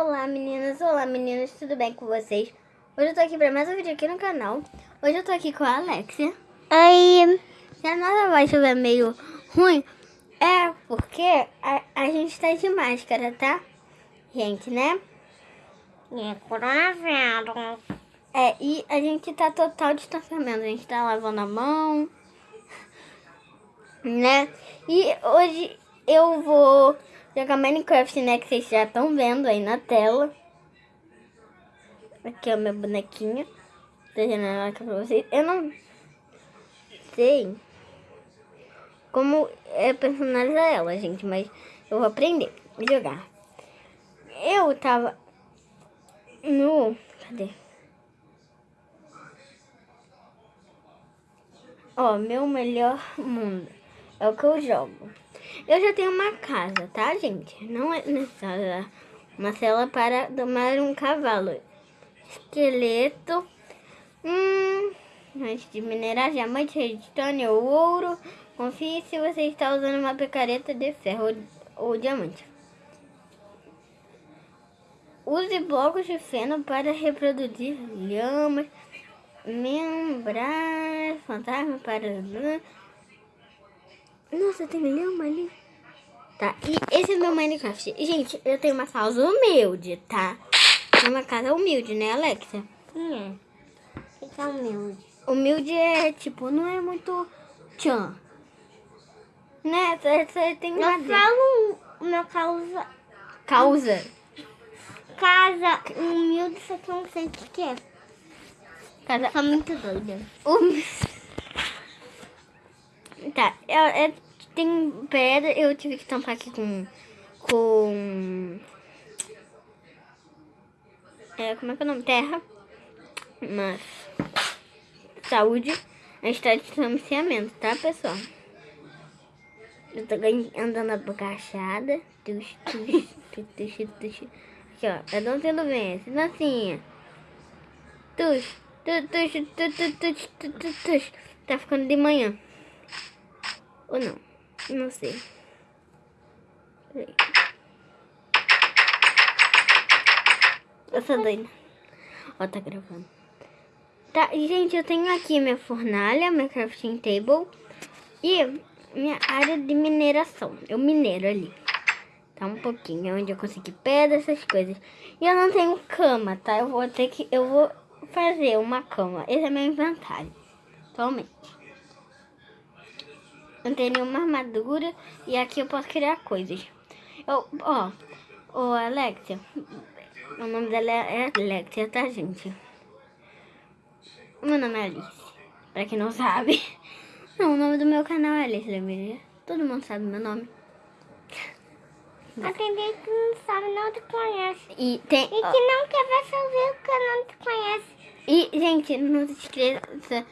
Olá meninas, olá meninas, tudo bem com vocês? Hoje eu tô aqui pra mais um vídeo aqui no canal. Hoje eu tô aqui com a Alexia. Oi. Se a nossa voz estiver meio ruim, é porque a, a gente tá de máscara, tá? Gente, né? É coronavírus. É, e a gente tá total distanciamento. A gente tá lavando a mão, né? E hoje eu vou jogar Minecraft, né? Que vocês já estão vendo aí na tela. Aqui é o meu bonequinho. Tô jogando aqui pra vocês. Eu não sei como é personalizar ela, gente. Mas eu vou aprender a jogar. Eu tava no... Cadê? Ó, meu melhor mundo. É o que eu jogo. Eu já tenho uma casa, tá, gente? Não é necessária uma cela para domar um cavalo. Esqueleto. Hum, antes de minerar diamante, redstone ou ouro. Confie se você está usando uma picareta de ferro ou, diamante. Use blocos de feno para reproduzir lhamas. Membrar fantasma para... Nossa, tem lhama ali. Tá, e esse é meu Minecraft. Gente, eu tenho uma casa humilde, tá? Tenho uma casa humilde, né, Alexa? É. Fica humilde. Humilde é, tipo, não é muito tchan. Né? Você tem Eu madeira. falo uma causa... Causa. Casa humilde, só que eu não sei o que que é. Casa Tá muito doida. Hum. Tá, eu, eu, tem pedra, eu tive que tampar aqui com... Com... É, como é que é o nome? Terra. Mas... Saúde. A gente tá de distanciamento, tá, pessoal? Eu tô andando abacaxada. Tux, tux, Aqui, ó. Eu não tendo vence. Dancinha. Tux, tux, tux, tux, tux, tux, tux. Tá ficando de manhã. Ou não? Não sei. Peraí. Eu sou doida. Ó, tá gravando. Tá, gente, eu tenho aqui minha fornalha, minha crafting table e minha área de mineração. Eu minero ali. Tá um pouquinho, é onde eu consegui pedra, essas coisas. E eu não tenho cama, tá? Eu vou ter que. Eu vou fazer uma cama. Esse é meu inventário. Atualmente. Não tem nenhuma armadura e aqui eu posso criar coisas. Eu, ó, ô Alexia, o nome dela é Alexia, tá, gente? Meu nome é Alice, pra quem não sabe. Não, o nome do meu canal é Alice Lembrei. Todo mundo sabe meu nome. Atender que não sabe, não te conhece. E tem. E ó, que não quer ver seu vídeo porque não te conhece. E, gente, não se esqueça.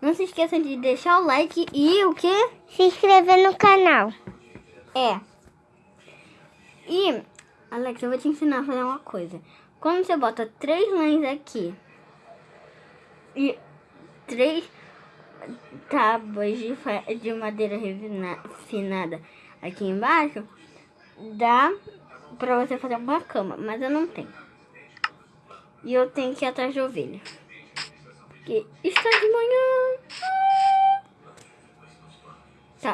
Não se esqueçam de deixar o like e o quê? Se inscrever no canal. É. E, Alex, eu vou te ensinar a fazer uma coisa. Quando você bota três lãs aqui e três tábuas de, de madeira refina- refinada aqui embaixo, dá pra você fazer uma cama, mas eu não tenho. E eu tenho que ir atrás de ovelha. Porque está de manhã.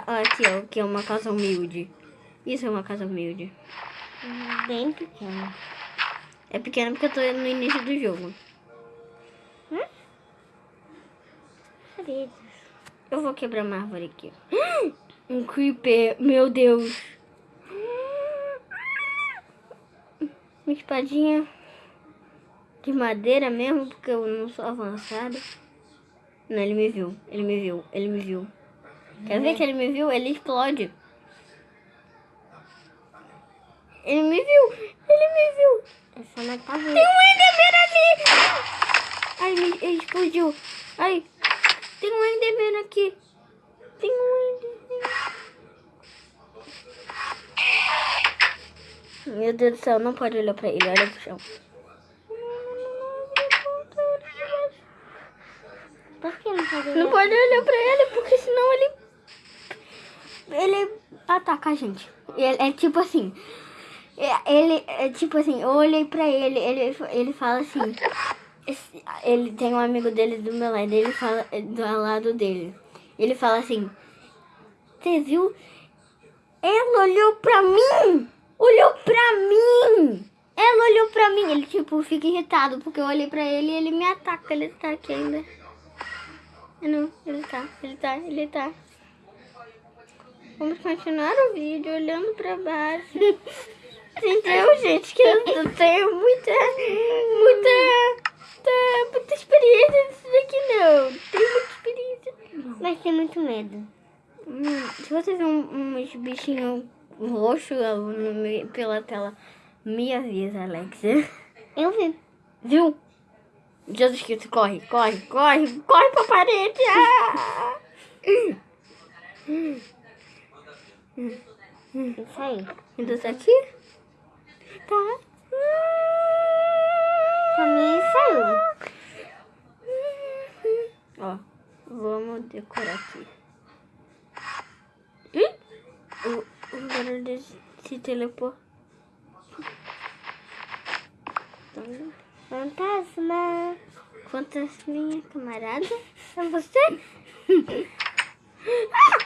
Ó, aqui, ó, que é uma casa humilde. Isso é uma casa humilde. Bem pequeno. É pequena porque eu tô no início do jogo. Sabia. Eu vou quebrar uma árvore aqui. Um creeper, meu Deus. Uma espadinha de madeira mesmo, porque eu não sou avançada. Não, ele me viu, ele me viu, ele me viu. Quer ver que ele me viu? Ele explode. Ele me viu, ele me viu. Tá Tem um Enderman ali! Ai, me ele explodiu. Ai, tem um Enderman aqui. Tem um Enderman. Meu Deus do céu, não pode olhar pra ele, olha pro chão. Por que não pode Não pode olhar pra ele, porque senão ele... Ele ataca a gente. É, é tipo assim. É, ele, é tipo assim, eu olhei pra ele, ele, ele fala assim. Ele tem um amigo dele do meu lado, ele fala do lado dele. Ele fala assim: Você viu? Ela olhou pra mim! Olhou pra mim! Ela olhou pra mim! Ele tipo fica irritado porque eu olhei pra ele e ele me ataca. Ele tá aqui ainda. Não, ele tá, ele tá, ele tá. Vamos continuar o vídeo olhando pra baixo. Entendeu, gente? Que eu tenho muita, muita, muita, muita experiência nisso daqui, não. Tenho muita experiência. Mas tem muito medo. Hum, se você ver um, uns bichinhos roxos no meio- pela tela, me avisa, Alexia. Eu vi. Viu? Jesus Cristo, corre, corre, corre, corre pra parede. Ah! Isso aí. Tá aqui? Tá. Mim saiu. Ó, vamos decorar aqui. O, o barulho se teleportou. Fantasma. Fantasminha, camarada? É você?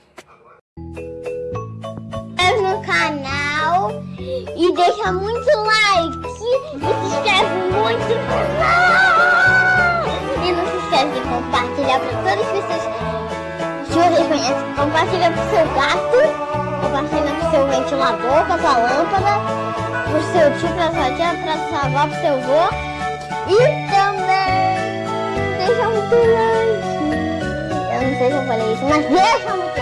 e deixa muito like e se inscreve muito no canal. E não se esquece de compartilhar para todas as pessoas que vocês conhecem. Compartilha pro seu gato, compartilha pro seu ventilador, com a sua lâmpada, pro seu tio, pra sua tia, pra sua avó, pro seu avô. E também deixa muito like. Eu não sei se eu falei isso, mas deixa muito